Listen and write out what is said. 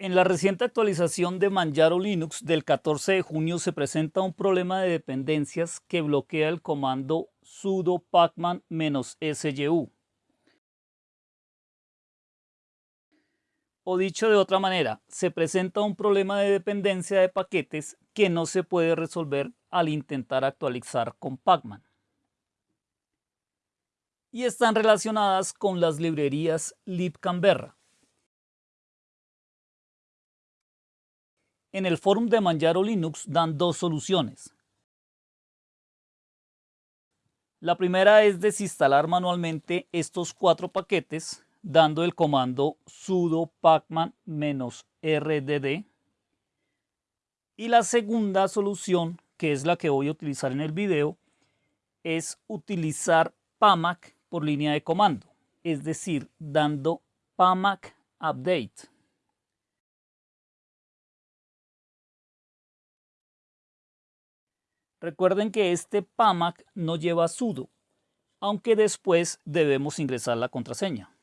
En la reciente actualización de Manjaro Linux del 14 de junio se presenta un problema de dependencias que bloquea el comando sudo pacman-syu. O dicho de otra manera, se presenta un problema de dependencia de paquetes que no se puede resolver al intentar actualizar con pacman. Y están relacionadas con las librerías libcanberra. En el forum de Manjaro Linux dan dos soluciones. La primera es desinstalar manualmente estos cuatro paquetes dando el comando sudo pacman-rdd. Y la segunda solución, que es la que voy a utilizar en el video, es utilizar pamac por línea de comando, es decir, dando pamac update. Recuerden que este PAMAC no lleva sudo, aunque después debemos ingresar la contraseña.